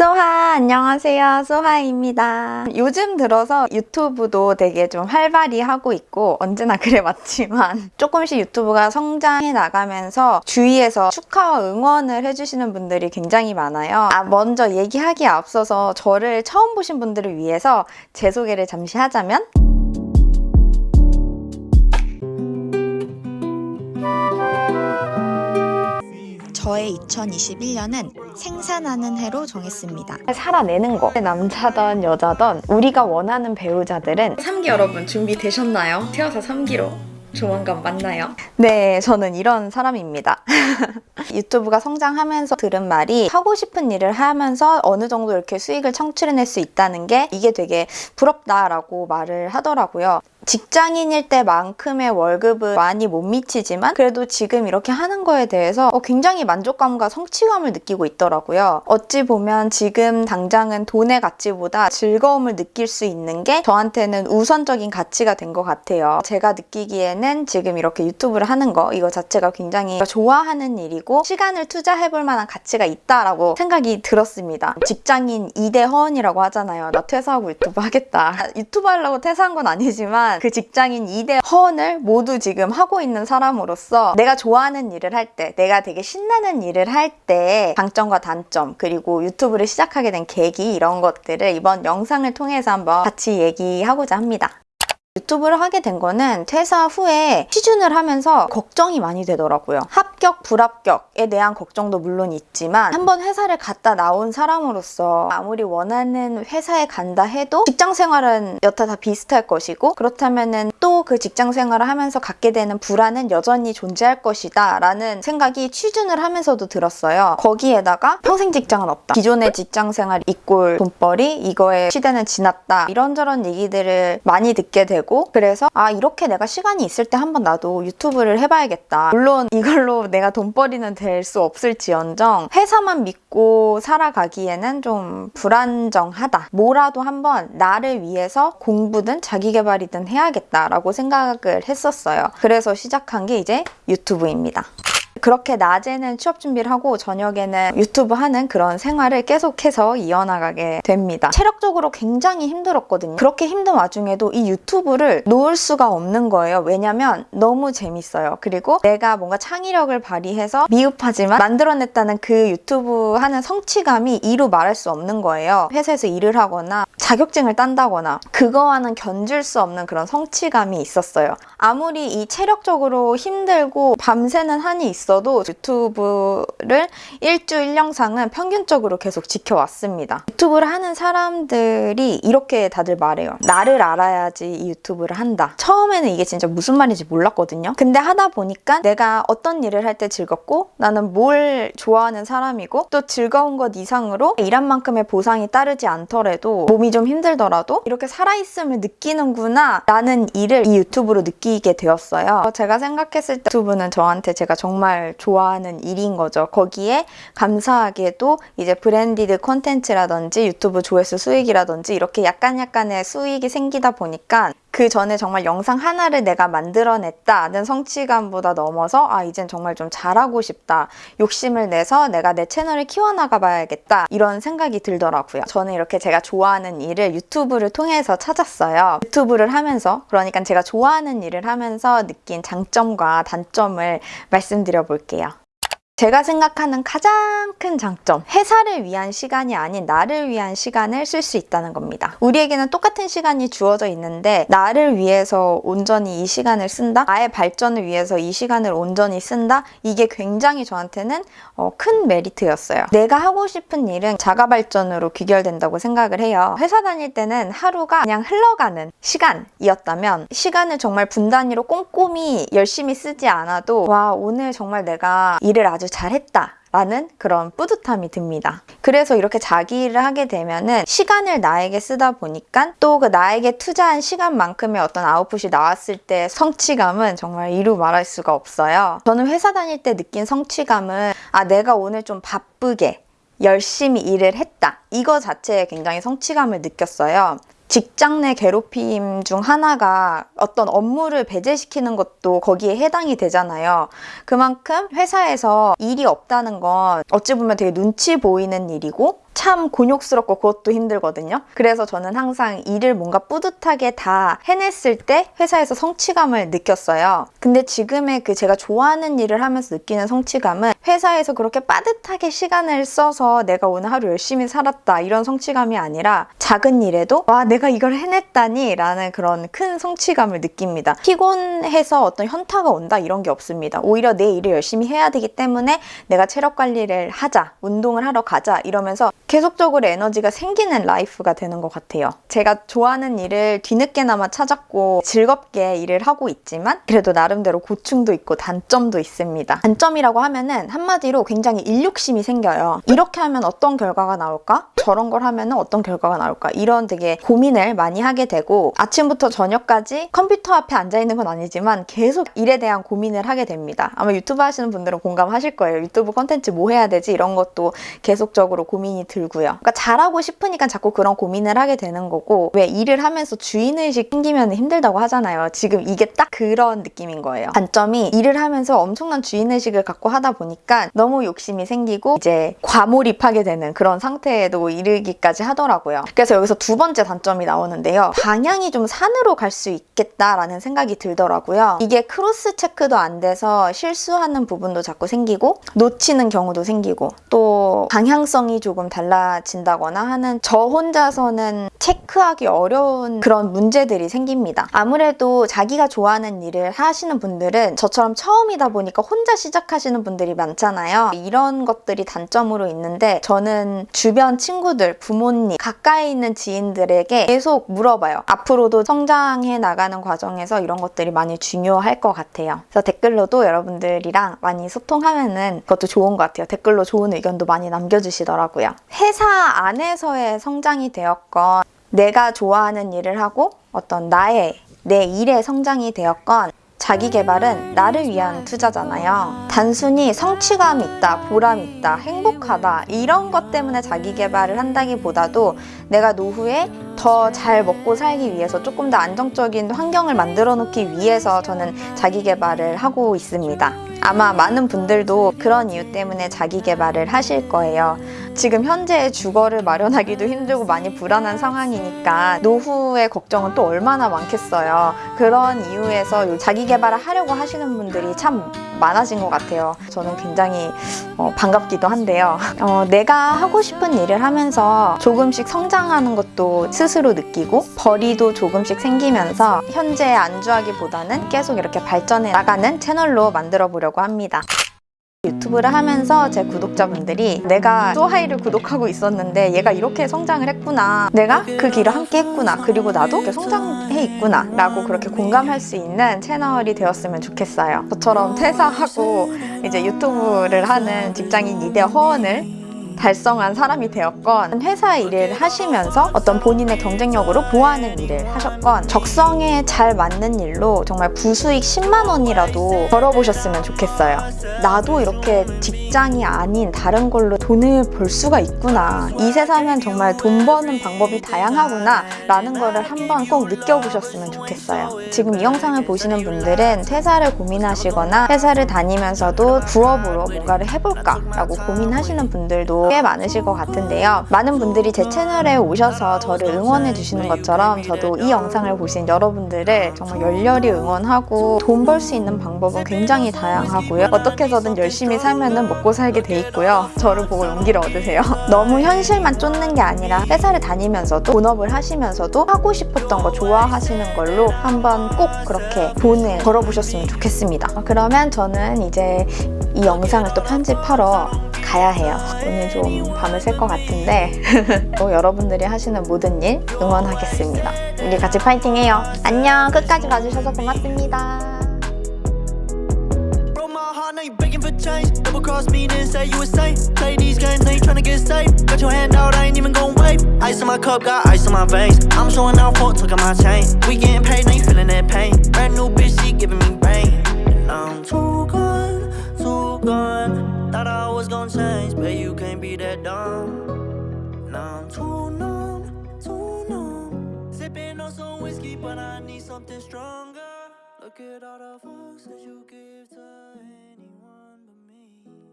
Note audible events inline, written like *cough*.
소하 안녕하세요. 소하입니다. 요즘 들어서 유튜브도 되게 좀 활발히 하고 있고 언제나 *laughs* 그래 맞지만 조금씩 유튜브가 성장해 나가면서 주위에서 축하와 응원을 해주시는 분들이 굉장히 많아요. 아 먼저 얘기하기에 앞서서 저를 처음 보신 분들을 위해서 제 소개를 잠시 하자면 저의 2021년은 생산하는 해로 정했습니다. 살아내는 거 남자든 여자든 우리가 원하는 배우자들은 3기 여러분 준비되셨나요? 태어서 3기로 조만간 만나요. 네, 저는 이런 사람입니다. *laughs* 유튜브가 성장하면서 들은 말이 하고 싶은 일을 하면서 어느 정도 이렇게 수익을 창출해낼 수 있다는 게 이게 되게 부럽다라고 말을 하더라고요. 직장인일 때만큼의 월급은 많이 못 미치지만 그래도 지금 이렇게 하는 거에 대해서 어, 굉장히 만족감과 성취감을 느끼고 있더라고요. 어찌 보면 지금 당장은 돈의 가치보다 즐거움을 느낄 수 있는 게 저한테는 우선적인 가치가 된 것 같아요. 제가 느끼기에는 지금 이렇게 유튜브를 하는 거 이거 자체가 굉장히 좋아하는 일이고 시간을 투자해볼 만한 가치가 있다라고 생각이 들었습니다. 직장인 2대 허언이라고 하잖아요. 나 퇴사하고 유튜브 하겠다. 유튜브 하려고 퇴사한 건 아니지만 그 직장인 2대 허언을 모두 지금 하고 있는 사람으로서 내가 좋아하는 일을 할 때, 내가 되게 신나는 일을 할 때 장점과 단점, 그리고 유튜브를 시작하게 된 계기 이런 것들을 이번 영상을 통해서 한번 같이 얘기하고자 합니다. 유튜브를 하게 된 거는 퇴사 후에 취준을 하면서 걱정이 많이 되더라고요. 합격, 불합격에 대한 걱정도 물론 있지만 한번 회사를 갔다 나온 사람으로서 아무리 원하는 회사에 간다 해도 직장 생활은 여타 다 비슷할 것이고 그렇다면은 또그 직장 생활을 하면서 갖게 되는 불안은 여전히 존재할 것이다 라는 생각이 취준을 하면서도 들었어요. 거기에다가 평생 직장은 없다. 기존의 직장 생활 이꼴 돈벌이 이거의 시대는 지났다. 이런저런 얘기들을 많이 듣게 되고 그래서 아 이렇게 내가 시간이 있을 때 한번 나도 유튜브를 해봐야겠다. 물론 이걸로 *laughs* 내가 돈벌이는 될 수 없을지언정 회사만 믿고 살아가기에는 좀 불안정하다. 뭐라도 한번 나를 위해서 공부든 자기개발이든 해야겠다라고 생각을 했었어요. 그래서 시작한 게 이제 유튜브입니다. 그렇게 낮에는 취업 준비를 하고 저녁에는 유튜브 하는 그런 생활을 계속해서 이어나가게 됩니다. 체력적으로 굉장히 힘들었거든요. 그렇게 힘든 와중에도 이 유튜브를 놓을 수가 없는 거예요. 왜냐면 너무 재밌어요. 그리고 내가 뭔가 창의력을 발휘해서 미흡하지만 만들어냈다는 그 유튜브 하는 성취감이 이루 말할 수 없는 거예요. 회사에서 일을 하거나 자격증을 딴다거나 그거와는 견줄 수 없는 그런 성취감이 있었어요. 아무리 이 체력적으로 힘들고 밤새는 한이 있어 도 유튜브를 일주일 영상은 평균적으로 계속 지켜왔습니다. 유튜브를 하는 사람들이 이렇게 다들 말해요. 나를 알아야지 이 유튜브를 한다. 처음에는 이게 진짜 무슨 말인지 몰랐거든요. 근데 하다 보니까 내가 어떤 일을 할 때 즐겁고 나는 뭘 좋아하는 사람이고 또 즐거운 것 이상으로 일한 만큼의 보상이 따르지 않더라도 몸이 좀 힘들더라도 이렇게 살아있음을 느끼는구나 라는 일을 이 유튜브로 느끼게 되었어요. 제가 생각했을 때 유튜브는 저한테 제가 정말 좋아하는 일인 거죠. 거기에 감사하게도 이제 브랜디드 콘텐츠라든지 유튜브 조회수 수익이라든지 이렇게 약간 약간의 수익이 생기다 보니까 그 전에 정말 영상 하나를 내가 만들어냈다는 성취감보다 넘어서 아 이젠 정말 좀 잘하고 싶다. 욕심을 내서 내가 내 채널을 키워나가 봐야겠다. 이런 생각이 들더라고요. 저는 이렇게 제가 좋아하는 일을 유튜브를 통해서 찾았어요. 유튜브를 하면서 그러니까 제가 좋아하는 일을 하면서 느낀 장점과 단점을 말씀드려 볼게요 제가 생각하는 가장 큰 장점 회사를 위한 시간이 아닌 나를 위한 시간을 쓸 수 있다는 겁니다. 우리에게는 똑같은 시간이 주어져 있는데 나를 위해서 온전히 이 시간을 쓴다? 나의 발전을 위해서 이 시간을 온전히 쓴다? 이게 굉장히 저한테는 어, 큰 메리트였어요. 내가 하고 싶은 일은 자가 발전으로 귀결된다고 생각을 해요. 회사 다닐 때는 하루가 그냥 흘러가는 시간이었다면 시간을 정말 분단위로 꼼꼼히 열심히 쓰지 않아도 와 오늘 정말 내가 일을 아주 잘했다 라는 그런 뿌듯함이 듭니다. 그래서 이렇게 자기 일을 하게 되면은 시간을 나에게 쓰다 보니까 또 그 나에게 투자한 시간만큼의 어떤 아웃풋이 나왔을 때 성취감은 정말 이루 말할 수가 없어요. 저는 회사 다닐 때 느낀 성취감은 아 내가 오늘 좀 바쁘게 열심히 일을 했다. 이거 자체에 굉장히 성취감을 느꼈어요. 직장 내 괴롭힘 중 하나가 어떤 업무를 배제시키는 것도 거기에 해당이 되잖아요. 그만큼 회사에서 일이 없다는 건 어찌 보면 되게 눈치 보이는 일이고 참 곤욕스럽고 그것도 힘들거든요. 그래서 저는 항상 일을 뭔가 뿌듯하게 다 해냈을 때 회사에서 성취감을 느꼈어요. 근데 지금의 그 제가 좋아하는 일을 하면서 느끼는 성취감은 회사에서 그렇게 빠듯하게 시간을 써서 내가 오늘 하루 열심히 살았다 이런 성취감이 아니라 작은 일에도 와 내가 이걸 해냈다니 라는 그런 큰 성취감을 느낍니다. 피곤해서 어떤 현타가 온다 이런 게 없습니다. 오히려 내 일을 열심히 해야 되기 때문에 내가 체력 관리를 하자 운동을 하러 가자 이러면서 계속적으로 에너지가 생기는 life가 되는 것 같아요. 제가 좋아하는 일을 뒤늦게나마 찾았고 즐겁게 일을 하고 있지만 그래도 나름대로 고충도 있고 단점도 있습니다. 단점이라고 하면은 한마디로 굉장히 일욕심이 생겨요. 이렇게 하면 어떤 결과가 나올까? 저런 걸 하면 어떤 결과가 나올까? 이런 되게 고민을 많이 하게 되고 아침부터 저녁까지 컴퓨터 앞에 앉아 있는 건 아니지만 계속 일에 대한 고민을 하게 됩니다. 아마 유튜브 하시는 분들은 공감하실 거예요. 유튜브 컨텐츠 뭐 해야 되지? 이런 것도 계속적으로 고민이 들 고요. 그러니까 잘하고 싶으니까 자꾸 그런 고민을 하게 되는 거고 왜 일을 하면서 주인의식 생기면 힘들다고 하잖아요. 지금 이게 딱 그런 느낌인 거예요. 단점이 일을 하면서 엄청난 주인의식을 갖고 하다 보니까 너무 욕심이 생기고 이제 과몰입하게 되는 그런 상태에도 이르기까지 하더라고요. 그래서 여기서 두 번째 단점이 나오는데요. 방향이 좀 산으로 갈 수 있겠다라는 생각이 들더라고요. 이게 cross check도 안 돼서 실수하는 부분도 자꾸 생기고 놓치는 경우도 생기고 또 방향성이 조금 달라 진다거나 하는 저 혼자서는 체크하기 어려운 그런 문제들이 생깁니다. 아무래도 자기가 좋아하는 일을 하시는 분들은 저처럼 처음이다 보니까 혼자 시작하시는 분들이 많잖아요. 이런 것들이 단점으로 있는데 저는 주변 친구들, 부모님, 가까이 있는 지인들에게 계속 물어봐요. 앞으로도 성장해 나가는 과정에서 이런 것들이 많이 중요할 것 같아요. 그래서 댓글로도 여러분들이랑 많이 소통하면 은 그것도 좋은 것 같아요. 댓글로 좋은 의견도 많이 남겨주시더라고요. 회사 안에서의 성장이 되었건 내가 좋아하는 일을 하고 어떤 나의 내 일의 성장이 되었건 자기 개발은 나를 위한 투자잖아요. 단순히 성취감 있다, 보람 있다, 행복하다 이런 것 때문에 자기 개발을 한다기보다도 내가 노후에 더 잘 먹고 살기 위해서 조금 더 안정적인 환경을 만들어 놓기 위해서 저는 자기 개발을 하고 있습니다. 아마 많은 분들도 그런 이유 때문에 자기 개발을 하실 거예요. 지금 현재 주거를 마련하기도 힘들고 많이 불안한 상황이니까 노후의 걱정은 또 얼마나 많겠어요. 그런 이유에서 자기 개발을 하려고 하시는 분들이 참 많아진 것 같아요. 저는 굉장히 어, 반갑기도 한데요. 어, 내가 하고 싶은 일을 하면서 조금씩 성장하는 것도 스스로 느끼고 벌이도 조금씩 생기면서 현재 안주하기보다는 계속 이렇게 발전해 나가는 채널로 만들어 보려고 합니다. 유튜브를 하면서 제 구독자분들이 내가 소하이를 구독하고 있었는데 얘가 이렇게 성장을 했구나. 내가 그 길을 함께 했구나. 그리고 나도 이렇게 성장해 있구나. 라고 그렇게 공감할 수 있는 채널이 되었으면 좋겠어요. 저처럼 퇴사하고 이제 유튜브를 하는 직장인 이대 허원을 달성한 사람이 되었건 회사 일을 하시면서 어떤 본인의 경쟁력으로 보완하는 일을 하셨건 적성에 잘 맞는 일로 정말 부수익 10만 원이라도 벌어보셨으면 좋겠어요. 나도 이렇게 직장이 아닌 다른 걸로 돈을 벌 수가 있구나. 이 세상엔 정말 돈 버는 방법이 다양하구나 라는 거를 한번 꼭 느껴보셨으면 좋겠어요. 지금 이 영상을 보시는 분들은 퇴사를 고민하시거나 회사를 다니면서도 부업으로 뭔가를 해볼까 라고 고민하시는 분들도 꽤 많으실 것 같은데요. 많은 분들이 제 채널에 오셔서 저를 응원해 주시는 것처럼 저도 이 영상을 보신 여러분들을 정말 열렬히 응원하고 돈 벌 수 있는 방법은 굉장히 다양하고요. 어떻게 해서든 열심히 살면 먹고 살게 돼 있고요. 저를 보고 용기를 얻으세요. *laughs* 너무 현실만 쫓는 게 아니라 회사를 다니면서도 본업을 하시면서도 하고 싶었던 거 좋아하시는 걸로 한번 꼭 그렇게 돈을 벌어보셨으면 좋겠습니다. 그러면 저는 이제 이 영상을 또 편집하러 가야 해요. 오늘 좀 밤을 샐 것 같은데 *laughs* 또 여러분들이 하시는 모든 일 응원하겠습니다. 우리 같이 파이팅해요. 안녕. 끝까지 봐주셔서 고맙습니다. Cross me, then say you insane. Play these games, now you tryna get saved. Got your hand out, I ain't even gon' wave. Ice in my cup, got ice in my veins. I'm showing out for took my chain. We getting paid, now you feeling that pain. Brand new bitch, she giving me brain. And I'm too gone, too gone. Thought I was gon' change, but you can't be that dumb. Now I'm too numb, too numb. Sipping on some whiskey, but I need something stronger. Look at all the fucks that you give to him.